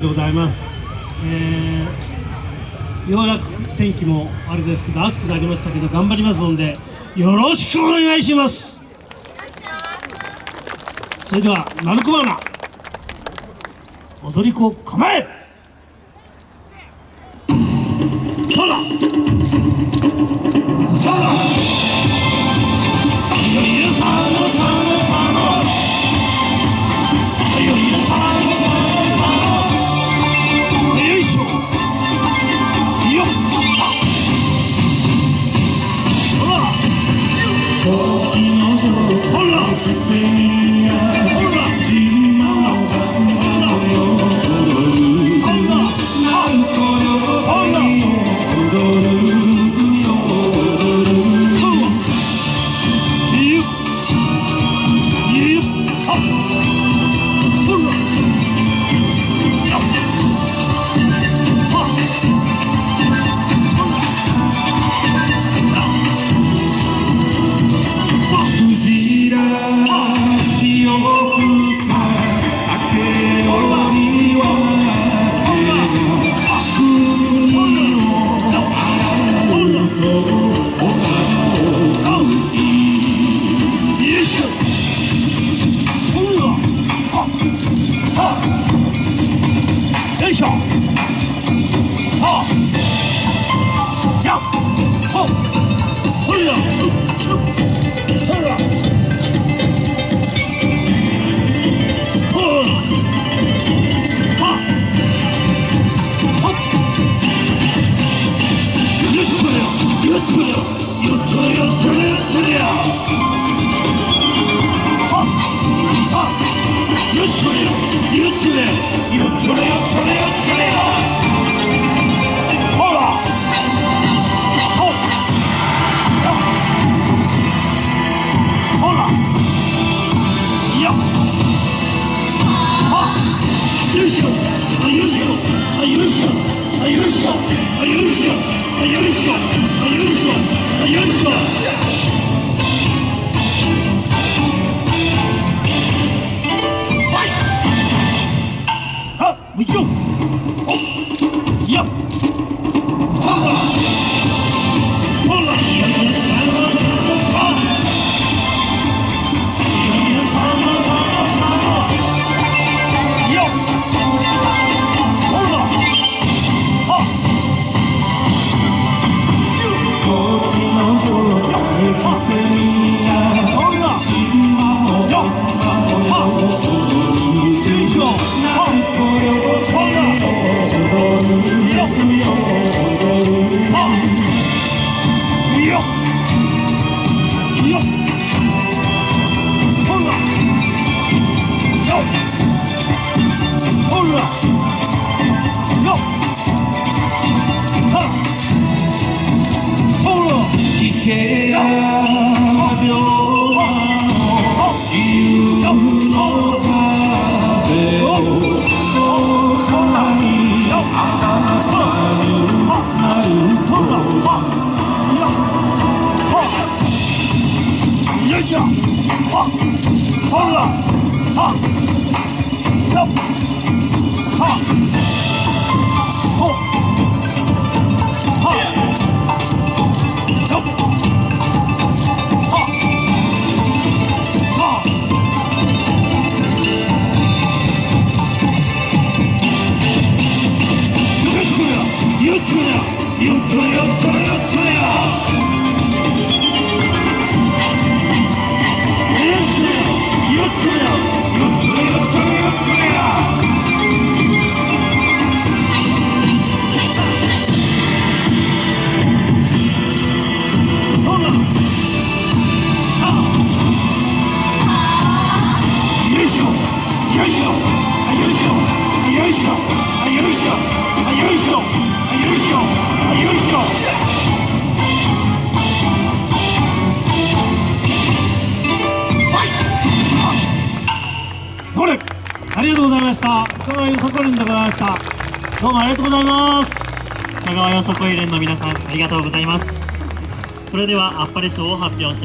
でございます、えー、ようやく天気もあれですけど暑くなりましたけど頑張りますのでよろしくお願いします。それではマルコマナ踊り子構え。そら Are you sure? Are you sure? Are you sure? Are you sure? 他赢了他赢了他哈我冲了。操你妈した香川よさこりんでございました。どうもありがとうございます。香川よさこい連の皆さんありがとうございます。それではあっぱれ賞を発表したい。